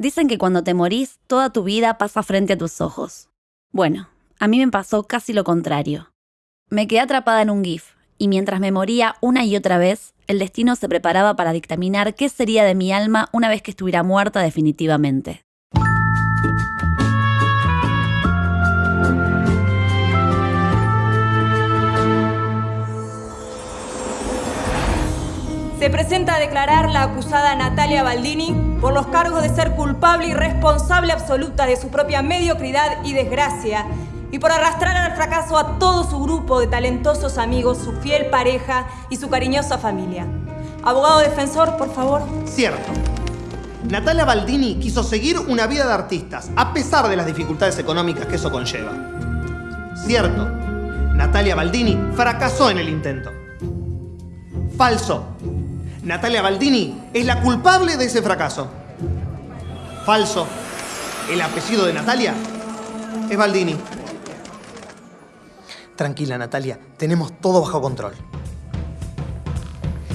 Dicen que cuando te morís, toda tu vida pasa frente a tus ojos. Bueno, a mí me pasó casi lo contrario. Me quedé atrapada en un GIF, y mientras me moría una y otra vez, el destino se preparaba para dictaminar qué sería de mi alma una vez que estuviera muerta definitivamente. Se presenta a declarar la acusada Natalia Baldini por los cargos de ser culpable y responsable absoluta de su propia mediocridad y desgracia y por arrastrar al fracaso a todo su grupo de talentosos amigos, su fiel pareja y su cariñosa familia. Abogado defensor, por favor. Cierto. Natalia Baldini quiso seguir una vida de artistas, a pesar de las dificultades económicas que eso conlleva. Cierto. Natalia Baldini fracasó en el intento. Falso. Natalia Baldini es la culpable de ese fracaso. Falso. El apellido de Natalia es Baldini. Tranquila, Natalia. Tenemos todo bajo control.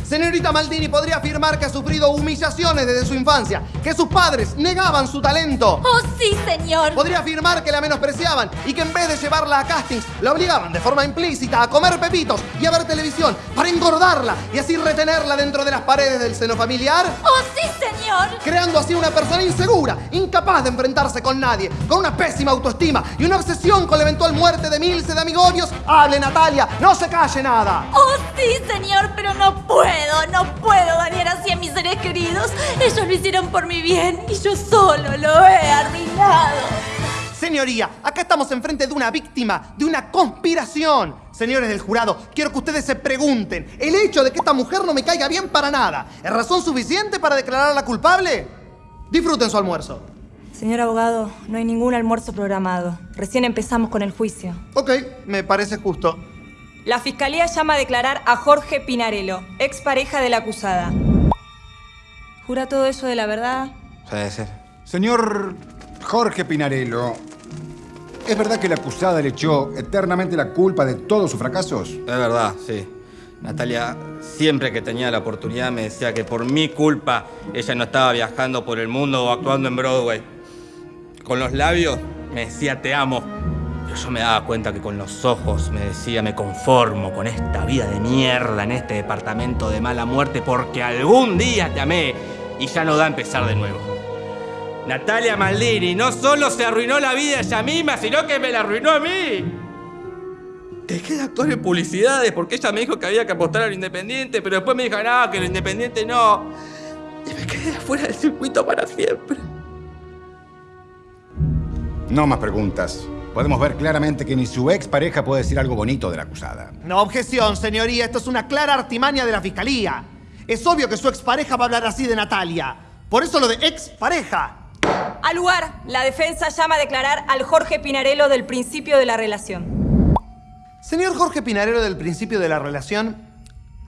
Señorita Maldini podría afirmar que ha sufrido humillaciones desde su infancia, que sus padres negaban su talento. ¡Oh, sí, señor! Podría afirmar que la menospreciaban y que en vez de llevarla a castings, la obligaban de forma implícita a comer pepitos y a ver televisión para engordarla y así retenerla dentro de las paredes del seno familiar. ¡Oh, sí, señor! Creando así una persona insegura, incapaz de enfrentarse con nadie, con una pésima autoestima y una obsesión con la eventual muerte de Milce de amigobios. ¡Hable, Natalia! ¡No se calle nada! ¡Oh, sí, señor! Pero no puedo no puedo dañar así a mis seres queridos. Ellos lo hicieron por mi bien y yo solo lo he arruinado. Señoría, acá estamos enfrente de una víctima, de una conspiración. Señores del jurado, quiero que ustedes se pregunten, ¿el hecho de que esta mujer no me caiga bien para nada es razón suficiente para declararla culpable? Disfruten su almuerzo. Señor abogado, no hay ningún almuerzo programado. Recién empezamos con el juicio. Ok, me parece justo. La fiscalía llama a declarar a Jorge Pinarello, expareja de la acusada. ¿Jura todo eso de la verdad? Puede ser. Señor Jorge Pinarello, ¿es verdad que la acusada le echó eternamente la culpa de todos sus fracasos? Es verdad, sí. Natalia siempre que tenía la oportunidad me decía que por mi culpa ella no estaba viajando por el mundo o actuando en Broadway. Con los labios me decía te amo, yo me daba cuenta que con los ojos me decía me conformo con esta vida de mierda en este departamento de mala muerte porque algún día te amé y ya no da a empezar de nuevo. Natalia Maldini no solo se arruinó la vida ella misma, sino que me la arruinó a mí. Dejé de actuar en publicidades porque ella me dijo que había que apostar a lo independiente, pero después me dijo, no, que lo independiente no. Y me quedé fuera del circuito para siempre. No más preguntas. Podemos ver claramente que ni su ex pareja puede decir algo bonito de la acusada. No objeción, señoría. Esto es una clara artimaña de la fiscalía. Es obvio que su expareja va a hablar así de Natalia. Por eso lo de expareja. Al lugar, la defensa llama a declarar al Jorge Pinarello del principio de la relación. Señor Jorge Pinarello del principio de la relación,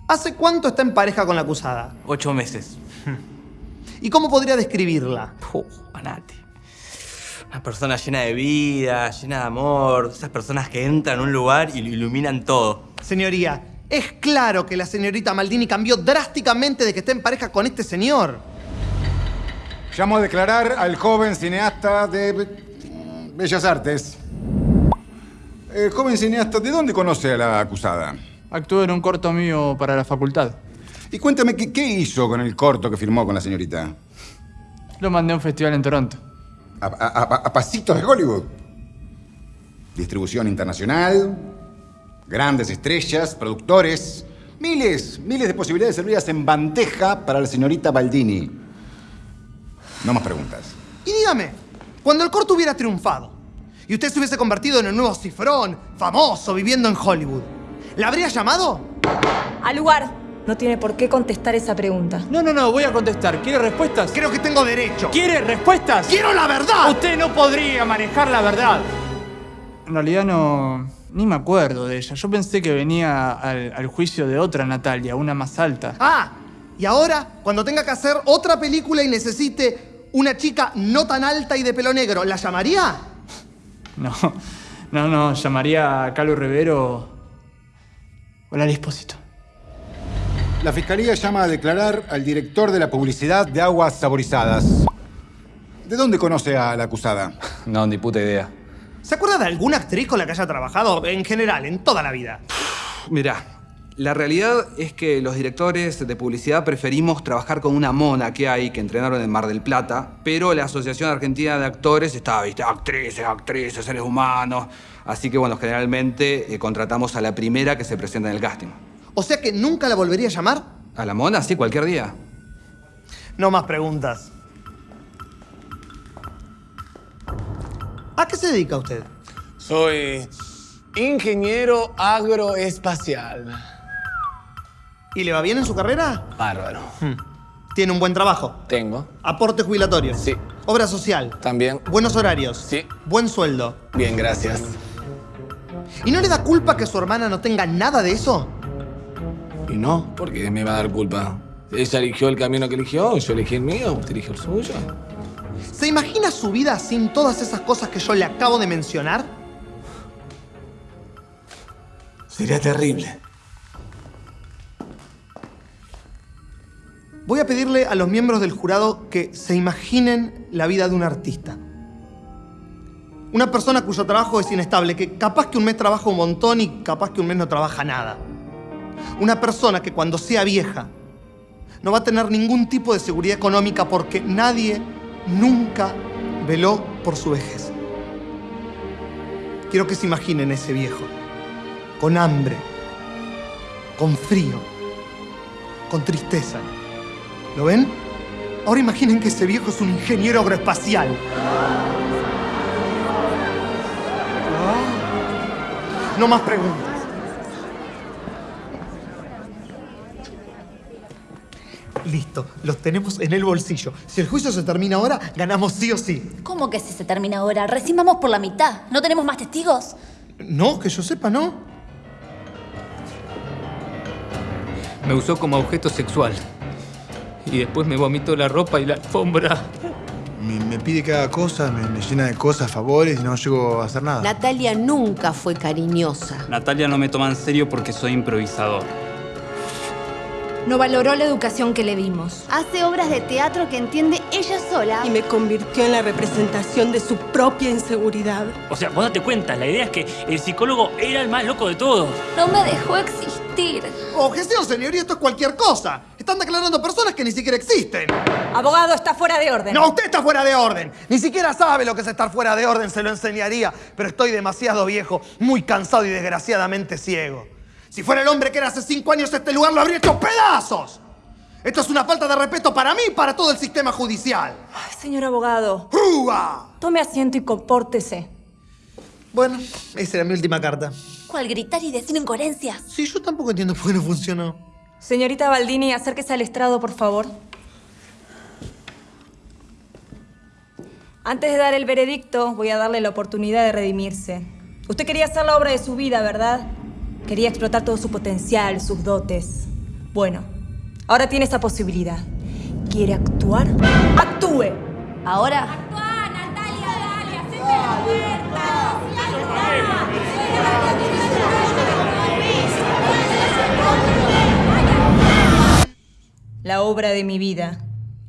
¿hace cuánto está en pareja con la acusada? Ocho meses. ¿Y cómo podría describirla? Puh, Nati. Una persona llena de vida, llena de amor, esas personas que entran a un lugar y lo iluminan todo. Señoría, es claro que la señorita Maldini cambió drásticamente de que esté en pareja con este señor. Llamo a declarar al joven cineasta de Bellas Artes. Eh, joven cineasta, ¿de dónde conoce a la acusada? Actuó en un corto mío para la facultad. Y cuéntame, ¿qué, qué hizo con el corto que firmó con la señorita? Lo mandé a un festival en Toronto. A, a- a- a pasitos de Hollywood. Distribución internacional, grandes estrellas, productores, miles, miles de posibilidades servidas en bandeja para la señorita Baldini. No más preguntas. Y dígame, cuando el corto hubiera triunfado y usted se hubiese convertido en el nuevo cifrón, famoso, viviendo en Hollywood, ¿la habría llamado? Al lugar, no tiene por qué contestar esa pregunta. No, no, no, voy a contestar. ¿Quiere respuestas? Creo que tengo derecho. ¿Quiere respuestas? ¡Quiero la verdad! Usted no podría manejar la verdad. En realidad no... Ni me acuerdo de ella. Yo pensé que venía al, al juicio de otra Natalia, una más alta. Ah, y ahora, cuando tenga que hacer otra película y necesite una chica no tan alta y de pelo negro, ¿la llamaría? No, no, no. Llamaría a Carlos Rivero o la Espósito. La fiscalía llama a declarar al director de la publicidad de aguas saborizadas. ¿De dónde conoce a la acusada? No, ni puta idea. ¿Se acuerda de alguna actriz con la que haya trabajado en general, en toda la vida? Mirá, la realidad es que los directores de publicidad preferimos trabajar con una mona que hay que entrenaron en Mar del Plata, pero la Asociación Argentina de Actores está, viste, actrices, actrices, seres humanos. Así que, bueno, generalmente eh, contratamos a la primera que se presenta en el casting. O sea que nunca la volvería a llamar. ¿A la mona? Sí, cualquier día. No más preguntas. ¿A qué se dedica usted? Soy ingeniero agroespacial. ¿Y le va bien en su carrera? Bárbaro. Tiene un buen trabajo. Tengo. Aporte jubilatorio. Sí. Obra social. También. Buenos horarios. Sí. Buen sueldo. Bien, gracias. ¿Y no le da culpa que su hermana no tenga nada de eso? Y no, porque me va a dar culpa. Ella eligió el camino que eligió, yo elegí el mío, usted eligió el suyo. ¿Se imagina su vida sin todas esas cosas que yo le acabo de mencionar? Sería terrible. Voy a pedirle a los miembros del jurado que se imaginen la vida de un artista. Una persona cuyo trabajo es inestable, que capaz que un mes trabaja un montón y capaz que un mes no trabaja nada. Una persona que cuando sea vieja no va a tener ningún tipo de seguridad económica porque nadie nunca veló por su vejez. Quiero que se imaginen ese viejo, con hambre, con frío, con tristeza. ¿Lo ven? Ahora imaginen que ese viejo es un ingeniero agroespacial. No más preguntas. Listo, los tenemos en el bolsillo. Si el juicio se termina ahora, ganamos sí o sí. ¿Cómo que si se termina ahora? Recién vamos por la mitad. ¿No tenemos más testigos? No, que yo sepa, ¿no? Me usó como objeto sexual. Y después me vomitó la ropa y la alfombra. Me, me pide que haga cosas, me, me llena de cosas, favores y no llego a hacer nada. Natalia nunca fue cariñosa. Natalia no me toma en serio porque soy improvisador. No valoró la educación que le dimos. Hace obras de teatro que entiende ella sola. Y me convirtió en la representación de su propia inseguridad. O sea, vos date cuenta, la idea es que el psicólogo era el más loco de todos. No me dejó existir. Objeción, señoría, esto es cualquier cosa. Están declarando personas que ni siquiera existen. Abogado, está fuera de orden. No, usted está fuera de orden. Ni siquiera sabe lo que es estar fuera de orden, se lo enseñaría. Pero estoy demasiado viejo, muy cansado y desgraciadamente ciego. Si fuera el hombre que era hace cinco años, este lugar lo habría hecho pedazos. Esto es una falta de respeto para mí y para todo el sistema judicial. Ay, señor abogado. ¡Rúa! Tome asiento y compórtese. Bueno, esa era mi última carta. ¿Cuál gritar y decir incoherencias? Sí, yo tampoco entiendo por qué no funcionó. Señorita Baldini, acérquese al estrado, por favor. Antes de dar el veredicto, voy a darle la oportunidad de redimirse. Usted quería hacer la obra de su vida, ¿verdad? Quería explotar todo su potencial, sus dotes. Bueno, ahora tiene esa posibilidad. ¿Quiere actuar? ¡Actúe! Ahora. ¡Actúa, Natalia! ¡Dale, hacete la! La obra de mi vida.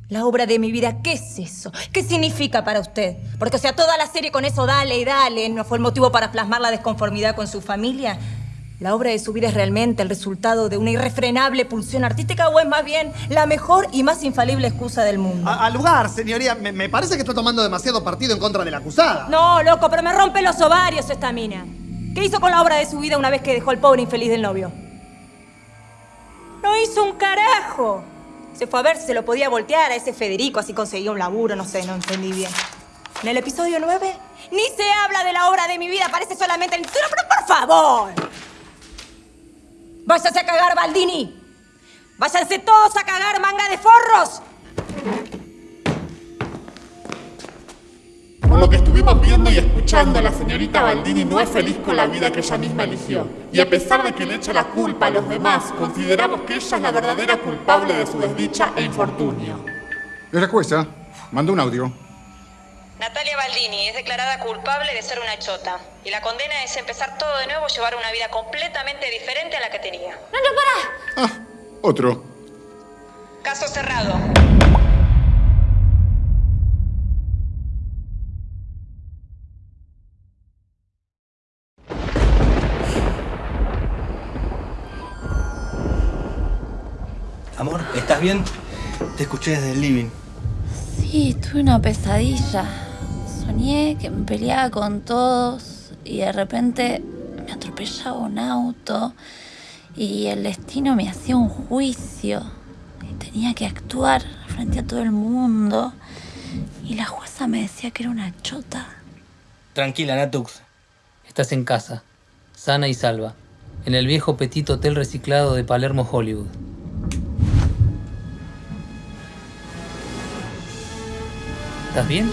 La obra de mi vida, ¿qué es eso? ¿Qué significa para usted? Porque, o sea, toda la serie con eso, dale y dale, ¿no fue el motivo para plasmar la desconformidad con su familia? ¿La obra de su vida es realmente el resultado de una irrefrenable pulsión artística o es más bien la mejor y más infalible excusa del mundo? A- Al lugar, señoría, me, me parece que está tomando demasiado partido en contra de la acusada. No, loco, pero me rompe los ovarios esta mina. ¿Qué hizo con la obra de su vida una vez que dejó al pobre infeliz del novio? No hizo un carajo. Se fue a ver si se lo podía voltear a ese Federico, así conseguía un laburo, no sé, no entendí bien. En el episodio 9, ni se habla de la obra de mi vida, aparece solamente el título, pero por favor. Váyase a cagar, Baldini. Váyanse todos a cagar, manga de forros. Por lo que estuvimos viendo y escuchando, la señorita Baldini no es feliz con la vida que ella misma eligió. Y a pesar de que le echa la culpa a los demás, consideramos que ella es la verdadera culpable de su desdicha e infortunio. La jueza mandó un audio. Es declarada culpable de ser una chota. Y la condena es empezar todo de nuevo, llevar una vida completamente diferente a la que tenía. ¡No, no, para! Ah, otro. Caso cerrado. Amor, ¿estás bien? Te escuché desde el living. Sí, tuve una pesadilla. Que me peleaba con todos y de repente me atropellaba un auto y el destino me hacía un juicio. Y tenía que actuar frente a todo el mundo. Y la jueza me decía que era una chota. Tranquila, Natux. Estás en casa, sana y salva, en el viejo Petit Hotel reciclado de Palermo, Hollywood. ¿Estás bien?